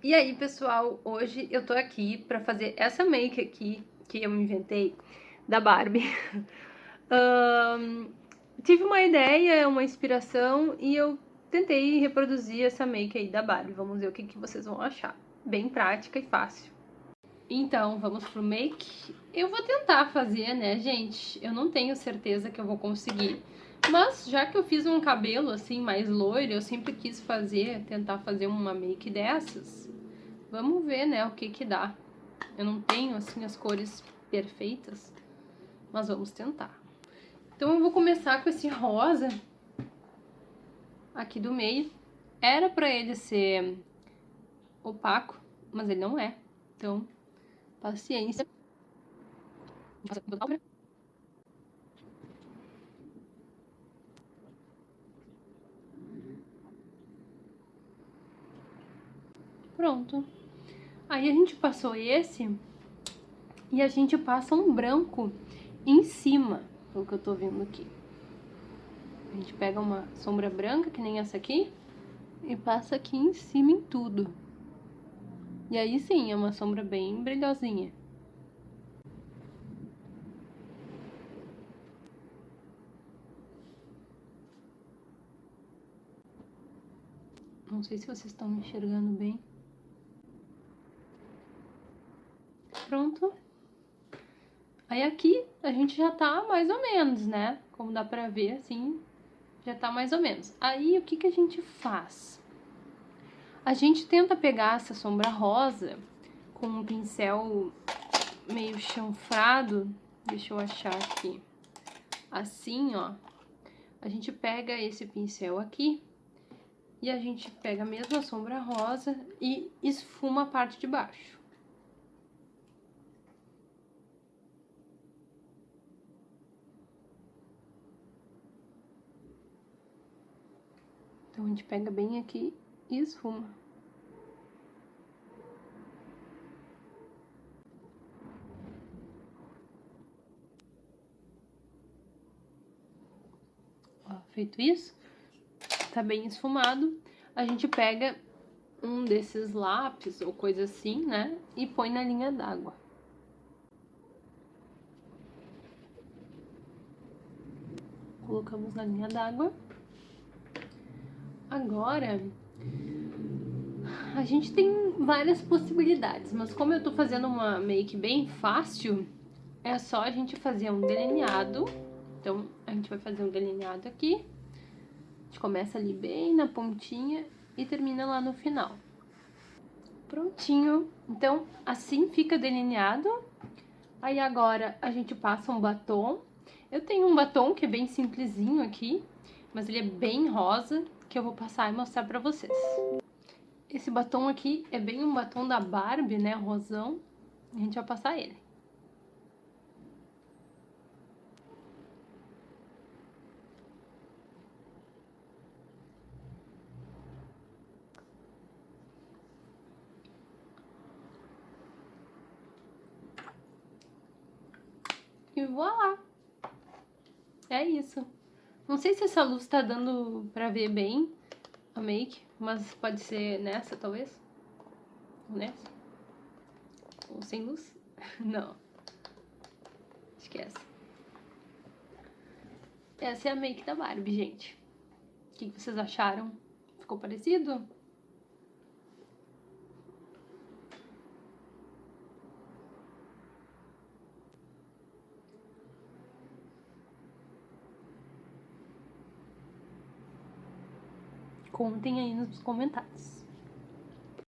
E aí, pessoal, hoje eu tô aqui pra fazer essa make aqui que eu inventei da Barbie. um, tive uma ideia, uma inspiração e eu tentei reproduzir essa make aí da Barbie. Vamos ver o que, que vocês vão achar. Bem prática e fácil. Então, vamos pro make. Eu vou tentar fazer, né, gente? Eu não tenho certeza que eu vou conseguir. Mas, já que eu fiz um cabelo, assim, mais loiro, eu sempre quis fazer, tentar fazer uma make dessas. Vamos ver, né, o que que dá. Eu não tenho, assim, as cores perfeitas, mas vamos tentar. Então eu vou começar com esse rosa aqui do meio. Era pra ele ser opaco, mas ele não é. Então, paciência. Pronto. Aí a gente passou esse e a gente passa um branco em cima, pelo que eu tô vendo aqui. A gente pega uma sombra branca, que nem essa aqui, e passa aqui em cima em tudo. E aí sim, é uma sombra bem brilhosinha. Não sei se vocês estão enxergando bem. pronto. Aí aqui a gente já tá mais ou menos, né? Como dá pra ver, assim, já tá mais ou menos. Aí o que que a gente faz? A gente tenta pegar essa sombra rosa com um pincel meio chanfrado. Deixa eu achar aqui. Assim, ó. A gente pega esse pincel aqui e a gente pega a mesma sombra rosa e esfuma a parte de baixo. Então a gente pega bem aqui e esfuma. Ó, feito isso, tá bem esfumado, a gente pega um desses lápis ou coisa assim, né? E põe na linha d'água. Colocamos na linha d'água. Agora, a gente tem várias possibilidades, mas como eu tô fazendo uma make bem fácil, é só a gente fazer um delineado. Então, a gente vai fazer um delineado aqui. A gente começa ali bem na pontinha e termina lá no final. Prontinho. Então, assim fica delineado. Aí agora a gente passa um batom. Eu tenho um batom que é bem simplesinho aqui, mas ele é bem rosa que eu vou passar e mostrar pra vocês. Esse batom aqui é bem um batom da Barbie, né, rosão. A gente vai passar ele. E voilá! É isso. Não sei se essa luz tá dando pra ver bem a make, mas pode ser nessa, talvez. Ou nessa. Ou sem luz. Não. Acho que é essa. Essa é a make da Barbie, gente. O que vocês acharam? Ficou parecido? Contem aí nos comentários.